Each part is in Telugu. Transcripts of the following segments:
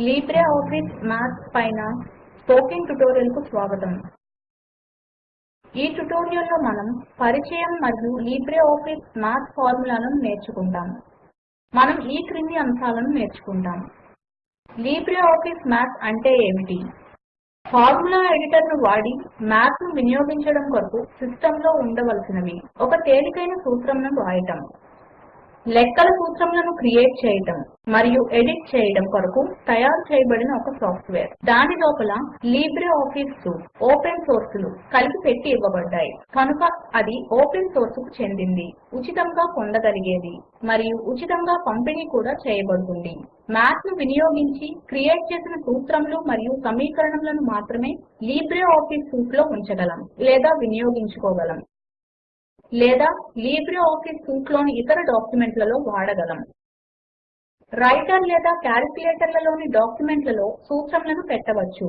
లీబ్రే ఆఫీస్ మ్యాథ్ పైన స్పోకెన్ ట్యుటోరియల్కు స్వాగతం. ఈ ట్యుటోరియల్లో మనం పరిచయం మరియు లీబ్రే ఆఫీస్ మ్యాథ్ ఫార్ములాలను నేర్చుకుంటాం. మనం ఈ క్రింది అంశాలను నేర్చుకుంటాం. లీబ్రే ఆఫీస్ మ్యాథ్ అంటే ఏమిటి? ఫార్ములా ఎడిటర్ను వాడి మ్యాథ్ను వినియోగించడం కొరకు సిస్టంలో ఉండవలసినవి. ఒక తేలికైన సూత్రంను వ్రాయటం లెక్కల సూత్రములను క్రియేట్ చేయడం మరియు ఎడిట్ చేయడం కొరకు తయారు చేయబడిన ఒక సాఫ్ట్వేర్. దాని లోపల లీబ్రే ఆఫీస్ సూట్ ఓపెన్ సోర్సులు కలిపి పెట్టి ఇవ్వబడ్డాయి. కనుక అది ఓపెన్ సోర్సుకు చెందింది. ఉచితంగా పొందగలిగేది మరియు ఉచితంగా పంపిణీ కూడా చేయబడుతుంది. మ్యాథ్ను వినియోగించి క్రియేట్ చేసిన సూత్రములు మరియు సమీకరణములను మాత్రమే లీబ్రే ఆఫీస్ సూట్లో ఉంచగలం లేదా వినియోగించుకోగలం. లేదా లీబ్రే ఆఫీస్ సూట్లోని ఇతర డాక్యుమెంట్లలో వాడగలం. రైటర్ లేదా క్యాలిక్యులేటర్లలోని డాక్యుమెంట్లలో సూత్రములను పెట్టవచ్చు.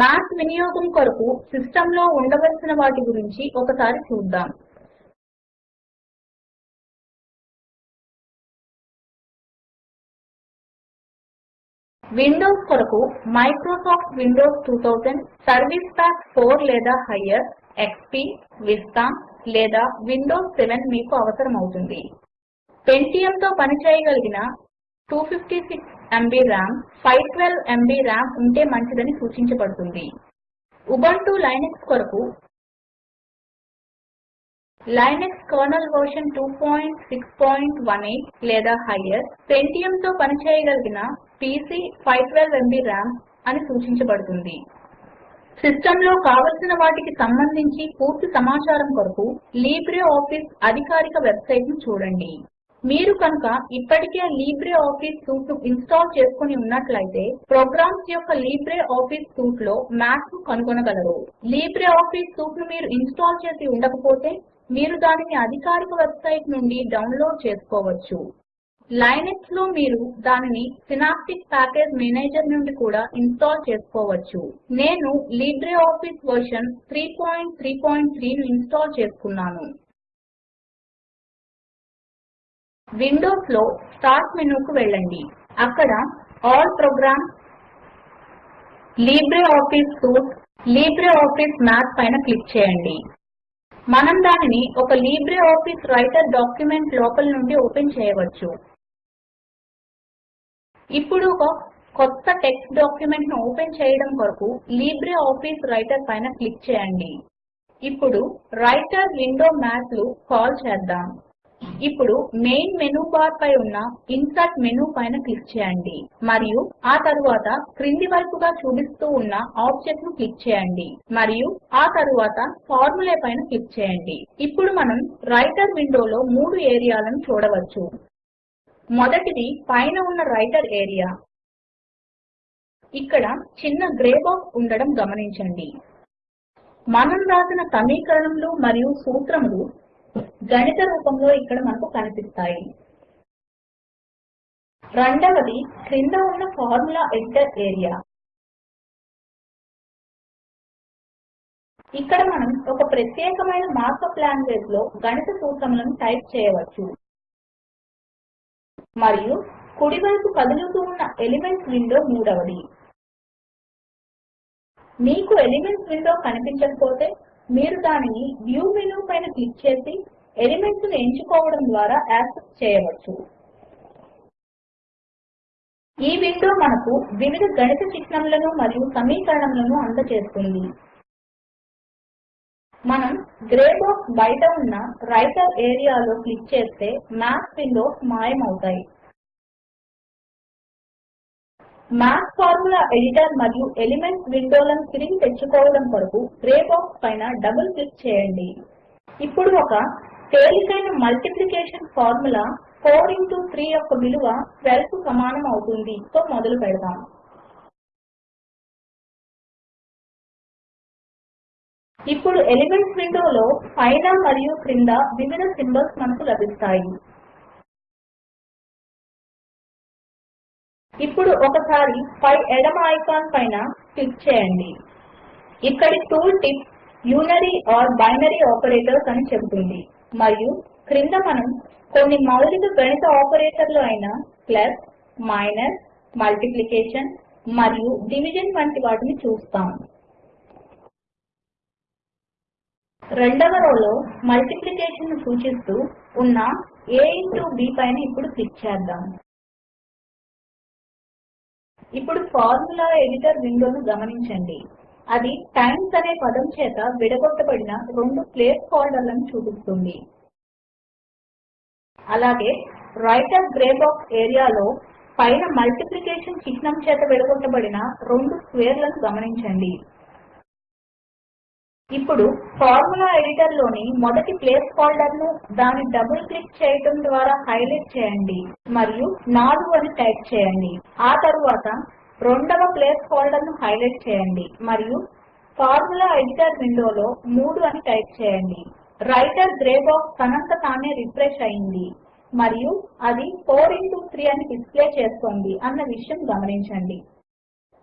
మ్యాథ్ వినియోగం కొరకు సిస్టంలో ఉండవలసిన వాటి గురించి ఒకసారి చూద్దాం. విండోస్ కొరకు మైక్రోసాఫ్ట్ విండోస్ 2000 సర్వీస్ ప్యాక్ 4 లేదా హయ్యర్ ఎక్స్పీ విస్తా లేదా విండోస్ 7 మీకు అవసరమవుతుంది. పెంటియమ్తో పనిచేయగలిగిన 256 ఎంబీ రామ్ 512 ఎంబీ ర్యామ్ ఉంటే మంచిదని సూచించబడుతుంది. ఉబంటు లైనక్స్ కొరకు లైనక్స్ కర్నెల్ వెర్షన్ 2618 లేదా హయ్యర్ Pentium తో పనిచేయగలిగిన పీసీ 512 ఎంబీ రామ్ అని సూచించబడుతుంది. సిస్టంలో కావలసిన వాటికి సంబంధించి పూర్తి సమాచారం కొరకు లీబ్రే ఆఫీస్ అధికారిక వెబ్సైట్ను చూడండి. మీరు కనుక ఇప్పటికే లీబ్రే ఆఫీస్ సూట్ను ఇన్స్టాల్ చేసుకుని ఉన్నట్లయితే ప్రోగ్రామ్స్ యొక్క లీబ్రే ఆఫీస్ సూట్లో మ్యాథ్ను కనుగొనగలరు. లీబ్రే ఆఫీస్ సూట్ను మీరు ఇన్స్టాల్ చేసి ఉండకపోతే మీరు దానిని అధికారిక వెబ్సైట్ నుండి డౌన్లోడ్ చేసుకోవచ్చు. లైనెక్స్లో మీరు దానిని సినాప్టిక్ ప్యాకేజ్ మేనేజర్ నుండి కూడా ఇన్స్టాల్ చేసుకోవచ్చు. నేను లిబ్రే ఆఫీస్ వర్షన్ 333 ను ఇన్స్టాల్ చేసుకున్నాను. విండోస్లో స్టార్ట్ మెనూకు వెళ్ళండి. అక్కడ all programs LibreOffice suite LibreOffice Math పైన క్లిక్ చేయండి. మనం దానిని ఒక లిబ్రే ఆఫీస్ రైటర్ డాక్యుమెంట్ లోపల నుండి ఓపెన్ చేయవచ్చు. ఇప్పుడు ఒక కొత్త టెక్స్ట్ డాక్యుమెంట్ను ఓపెన్ చేయడం కొరకు లిబ్రే ఆఫీస్ రైటర్ పైన క్లిక్ చేయండి. ఇప్పుడు రైటర్ విండో మ్యాథ్లు కాల్ చేద్దాం. ఇప్పుడు మెయిన్ మెనూ బార్ పై ఉన్న ఇన్సర్ట్ మెనూ పైన క్లిక్ చేయండి. మరియు ఆ తరువాత క్రింది వైపుగా చూపిస్తూ ఉన్న ఆబ్జెక్ట్ను క్లిక్ చేయండి. మరియు ఆ తరువాత ఫార్ములా పైన క్లిక్ చేయండి. ఇప్పుడు మనం రైటర్ విండోలో మూడు ఏరియాలను చూడవచ్చు. మొదటిది పైన ఉన్న రైటర్ ఏరియా. ఇక్కడ చిన్న గ్రే బాక్స్ ఉండడం గమనించండి. మనం రాసిన సమీకరణములు మరియు సూత్రములు గణిత రూపంలో ఇక్కడ మనకు కనిపిస్తాయి. రెండవది క్రింద ఉన్న ఫార్ములా ఎడిటర్ ఏరియా. ఇక్కడ మనం ఒక ప్రత్యేకమైన మార్కప్ లాంగ్వేజ్లో గణిత సూత్రములను టైప్ చేయవచ్చు. మరియు కుడివైపు కదులుతూ ఉన్న ఎలిమెంట్స్ విండో మూడవది. మీకు ఎలిమెంట్స్ విండో కనిపించకపోతే మీరు దానిని వ్యూ మెనూ పైన క్లిక్ చేసి ఎలిమెంట్స్ను ఎంచుకోవడం ద్వారా యాక్సెస్ చేయవచ్చు. ఈ విండో మనకు వివిధ గణిత చిహ్నములను మరియు సమీకరణములను అందచేస్తుంది మనం గ్రే బాక్స్ బయట ఉన్న రైటర్ ఏరియాలో క్లిక్ చేస్తే మ్యాథ్ విండోస్ మాయమవుతాయి. మ్యాథ్ ఫార్ములా ఎడిటర్ మరియు ఎలిమెంట్స్ విండోలను తిరిగి తెచ్చుకోవడం కొరకు గ్రే బాక్స్ పైన డబుల్ క్లిక్ చేయండి. ఇప్పుడు ఒక తేలికైన మల్టిప్లికేషన్ ఫార్ములా 4 ఇంటూ 3 యొక్క విలువ 12 సమానం అవుతుంది. తో మొదలు పెడదాం. ఇప్పుడు ఎలిమెంట్స్ విండోలో పైన మరియు క్రింద వివిధ సింబల్స్ మనకు లభిస్తాయి. ఇప్పుడు ఒకసారి పై ఎడమ ఐకాన్ పైన క్లిక్ చేయండి. ఇక్కడి tool tip unary or binary operators అని చెబుతుంది. మరియు క్రింద మనం కొన్ని మౌలిక గణిత ఆపరేటర్లు అయిన ప్లస్ మైనస్ మల్టిప్లికేషన్ మరియు డివిజన్ వంటి వాటిని చూస్తాము. రెండవ రోలో మల్టిప్లికేషన్ను సూచిస్తూ ఉన్న a ఇంటూ b పైన ఇప్పుడు క్లిక్ చేద్దాం. ఇప్పుడు ఫార్ములా ఎడిటర్ విండోను గమనించండి. అది టైమ్స్ అనే పదం చేత విడగొట్టబడిన రెండు ప్లేస్ హోల్డర్లను చూపిస్తుంది. అలాగే రైటర్ గ్రే బాక్స్ ఏరియాలో పైన మల్టిప్లికేషన్ చిహ్నం చేత విడగొట్టబడిన రెండు స్క్వేర్లను గమనించండి. ఇప్పుడు ఫార్ములా ఎడిటర్లోని మొదటి ప్లేస్ హోల్డర్ను దాన్ని దాని డబుల్ క్లిక్ చేయడం ద్వారా హైలైట్ చేయండి. మరియు 4 అని టైప్ చేయండి. ఆ తరువాత రెండవ ప్లేస్ హోల్డర్ను హైలైట్ చేయండి మరియు ఫార్ములా ఎడిటర్ విండోలో 3 అని టైప్ చేయండి. రైటర్ గ్రే బాక్స్ తనంత తానే రిఫ్రెష్ అయింది మరియు అది 4 ఇంటూ 3 అని డిస్ప్లే చేస్తోంది అన్న విషయం గమనించండి.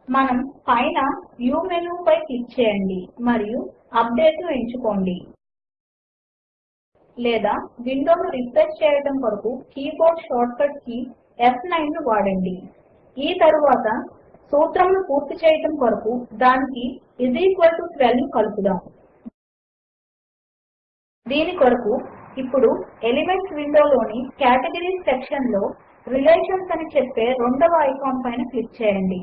మనం పైన వ్యూ మెనూపై క్లిక్ చేయండి మరియు అప్డేట్ను ఎంచుకోండి. లేదా విండోను రిఫ్రెష్ చేయడం కొరకు కీబోర్డ్ షార్ట్కట్ కీ ఫ్9 ను వాడండి. ఈ తరువాత సూత్రమును పూర్తి చేయడం కొరకు దానికి 12 ను కలుపుదాం దీని కొరకు ఇప్పుడు ఎలిమెంట్స్ విండోలోని కేటగరీస్ సెక్షన్లో రిలేషన్స్ అని చెప్పే రెండవ ఐకాన్ పైన క్లిక్ చేయండి.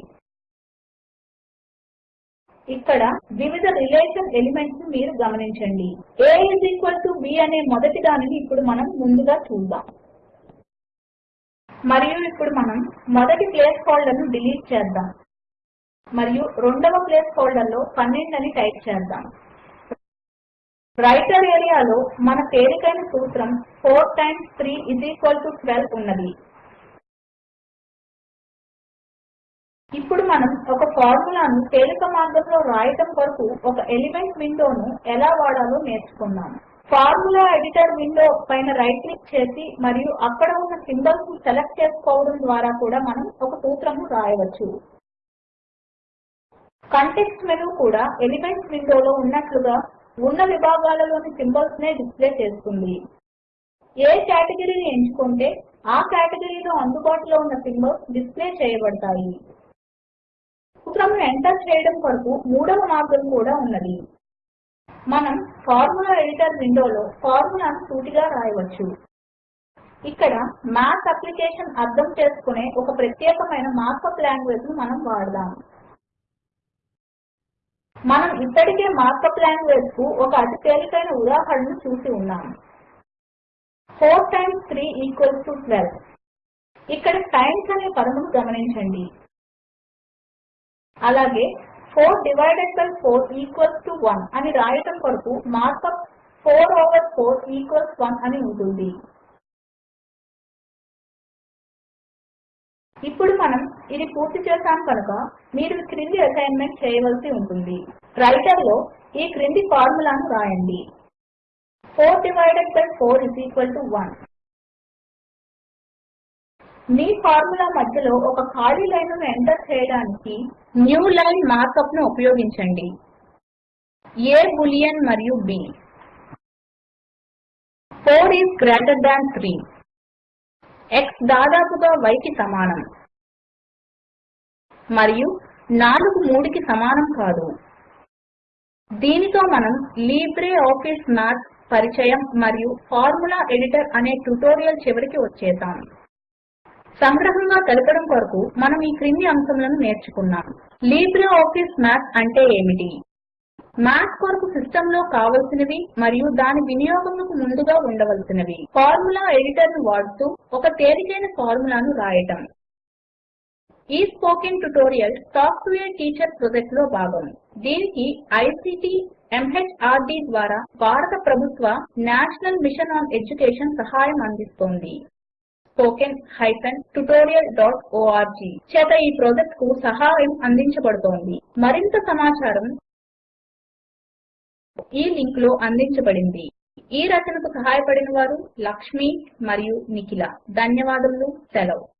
ఇక్కడ వివిధ రిలేషన్ ఎలిమెంట్స్ మీరు గమనించండి. A b అనే మొదటి దానిని ఇప్పుడు మనం ముందుగా చూద్దాం. మరియు ఇప్పుడు మనం మొదటి ప్లేస్ హోల్డర్ను డిలీట్ చేద్దాం. మరియు రెండవ ప్లేస్ హోల్డర్లో 12 అని టైప్ చేద్దాం. రైటర్ ఏరియాలో మన తేలికైన సూత్రం 4 టైమ్స్ 3 12 ఉన్నది. ఇప్పుడు మనం ఒక ఫార్ములాను తేలిక మార్గంలో వ్రాయటం కొరకు ఒక ఎలిమెంట్ విండోను ఎలా వాడాలో నేర్చుకుందాం. ఫార్ములా ఎడిటర్ విండో పైన రైట్ క్లిక్ చేసి మరియు అక్కడ ఉన్న సింబల్స్ను సెలెక్ట్ చేసుకోవడం ద్వారా కూడా మనం ఒక సూత్రమును వ్రాయవచ్చు కంటెక్స్ట్ మెనూ కూడా ఎలిమెంట్స్ విండోలో ఉన్నట్లుగా ఉన్న విభాగాలలోని సింబల్స్ నే డిస్ప్లే చేస్తుంది. ఏ కేటగిరీని ఎంచుకుంటే ఆ కేటగిరీలో అందుబాటులో ఉన్న సింబల్స్ డిస్ప్లే చేయబడతాయి. సూత్రమును ఎంటర్ చేయడం కొరకు మూడవ మార్గం కూడా ఉన్నది. మనం ఫార్ములా ఎడిటర్ విండోలో ఫార్ములాను సూటిగా వ్రాయవచ్చు ఇక్కడ మాత్ అప్లికేషన్ అర్థం చేసుకునే ఒక ప్రత్యేకమైన మార్కప్ లాంగ్వేజ్ను మనం వాడదాం. మనం ఇప్పటికే మార్కప్ లాంగ్వేజ్కు ఒక అతి తేలికైన ఉదాహరణను చూసి ఉన్నాం. 4 టైమ్స్ 3 ఈక్వల్స్ టు 12 ఇక్కడ టైమ్స్ అనే పదమును గమనించండి. అలాగే 4 డివైడెడ్ బై 4 ఈక్వల్స్ టు 1 అని రాయటం కొరకు మార్కప్ 4 ఓవర్ 4 ఈక్వల్స్ 1 అని ఉంటుంది. ఇప్పుడు మనం ఇది పూర్తి చేశాం కనుక మీరు క్రింది అసైన్మెంట్ చేయవలసి ఉంటుంది. రైటర్లో ఈ క్రింది ఫార్ములాను రాయండి. 4 divided by 4 is equal to 1 మీ ఫార్ములా మధ్యలో ఒక ఖాళీ లైన్ను ఎంటర్ చేయడానికి న్యూ లైన్ మార్కప్ను ఉపయోగించండి. ఏ బులియన్ మరియు B 4 is greater than 3 x దాదాపుగా y కి సమానం. మరియు 4 3 కి సమానం కాదు. దీనితో మనం లీబ్రే ఆఫీస్ మాథ్ పరిచయం మరియు ఫార్ములా ఎడిటర్ అనే ట్యుటోరియల్ చివరికి వచ్చేసాము సంగ్రహంగా తెలపడం కొరకు మనం ఈ క్రింది అంశములను నేర్చుకున్నాం లిబ్రే ఆఫీస్ మాథ్ అంటే ఏమిటి? మ్యాథ్ కొరకు సిస్టంలో కావలసినవి మరియు దాని వినియోగమునకు ముందుగా ఉండవలసినవి. ఫార్ములా ఎడిటర్ను వాడుతూ ఒక తేలికైన ఫార్ములాను రాయటం. ఈ spoken tutorial talk to a teacher ప్రాజెక్ట్లో దీనికి ఐసీటీ ఎంహెచ్ఆర్డీ ద్వారా భారత ప్రభుత్వ నేషనల్ మిషన్ ఆన్ ఎడ్యుకేషన్ సహాయం అందిస్తోంది. Spoken hyphen tutorial dot org చేత ఈ ప్రాజెక్ట్కు సహాయం అందించబడుతోంది. మరింత సమాచారం ఈ లింక్లో అందించబడింది. ఈ రచనకు సహాయపడిన వారు లక్ష్మి మరియు నిఖిల. ధన్యవాదములు. సెలవు.